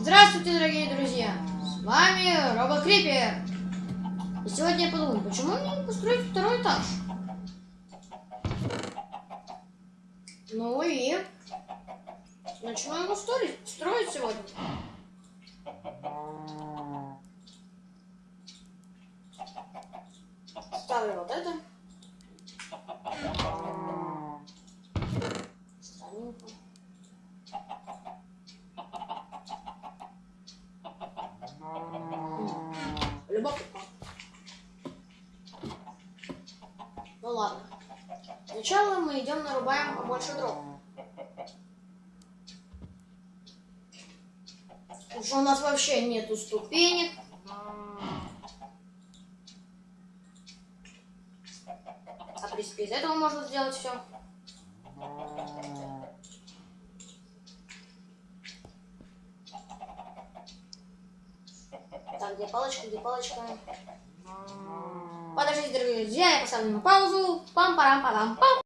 Здравствуйте, дорогие друзья! С вами Робо Крипер. И сегодня я подумал, почему мне не построить второй этаж? Ну и начну его строить, строить сегодня. Ставлю вот это. Странненько. Любопытно. Ну ладно. Сначала мы идем нарубаем побольше дров. Что у нас вообще нету ступенек. А в принципе из этого можно сделать все. Где палочка, где палочка? Подождите, дорогие друзья, я поставлю на паузу. Пам-парам-парам-пам.